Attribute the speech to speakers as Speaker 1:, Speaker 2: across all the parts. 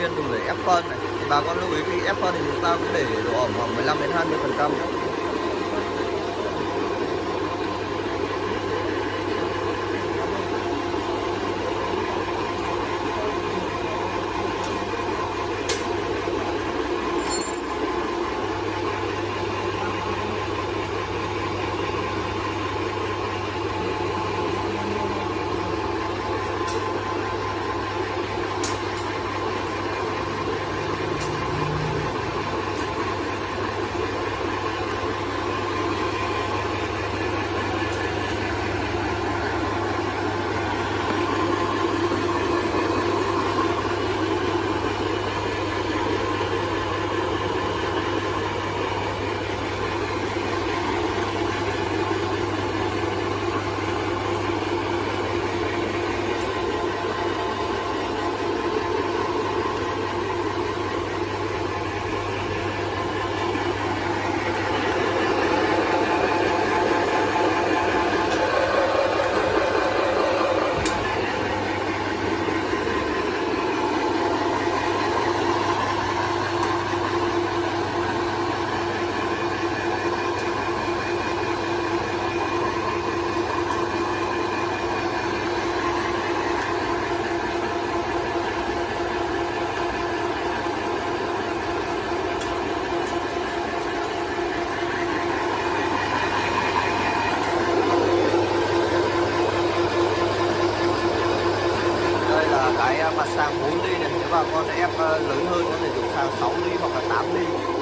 Speaker 1: 8 viên dùng để ép phân này. Thì bà con lưu ý khi ép phân thì chúng ta cũng để độ ẩm khoảng 15 đến 20 phần trăm đây là mặt sang 4 ly này nếu bà con ép ờ, lớn hơn có thể dùng sang 6 ly hoặc là 8 ly.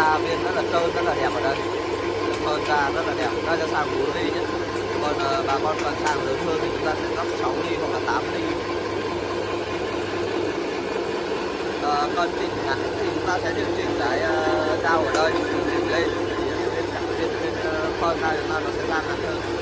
Speaker 1: Ra bên rất là trơn rất là đẹp ở đây. Hơn ra rất là đẹp. Ra là sang 4 ly nhé. Còn uh, bà con cần sang lớn hơn thì chúng ta sẽ lắp 6 ly hoặc là 8 ly uh, cần chỉnh ngắn thì chúng ta sẽ điều chỉnh cái ờ, uh, dao ở đây để lên. Bên bên lên ờ, phân ra chúng ta nó sẽ ra ngắn hơn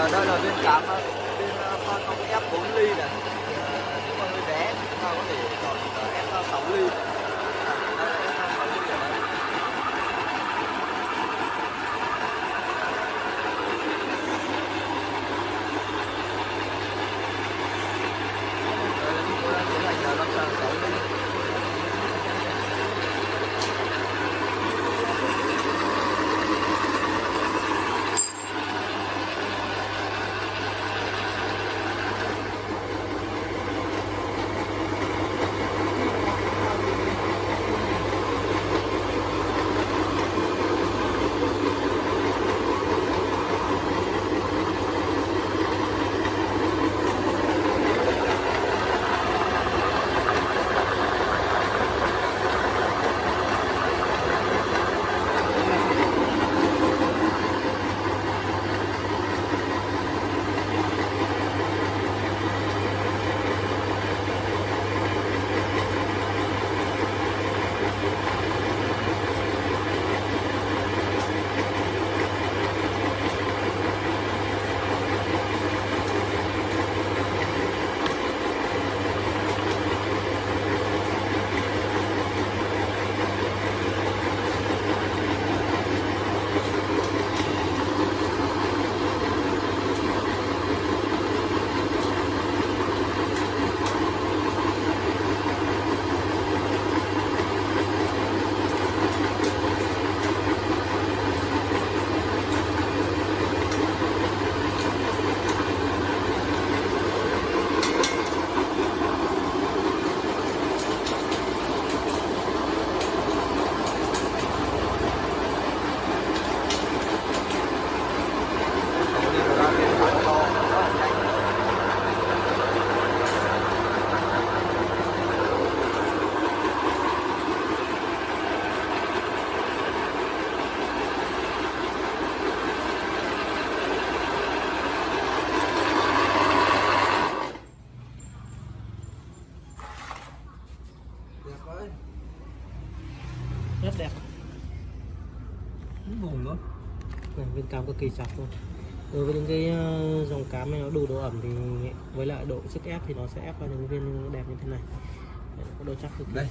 Speaker 1: đây thì ờ, đây là vùng luôn
Speaker 2: này, bên cám cực kỳ chặt luôn đối với những cái ờ, dòng cám này nó đủ độ ẩm thì với lại độ sức ép thì nó sẽ ép ra những viên đẹp như thế này. Đấy, có độ chắc cực
Speaker 1: đây.